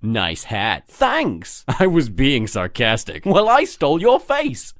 Nice hat. Thanks. I was being sarcastic. Well, I stole your face.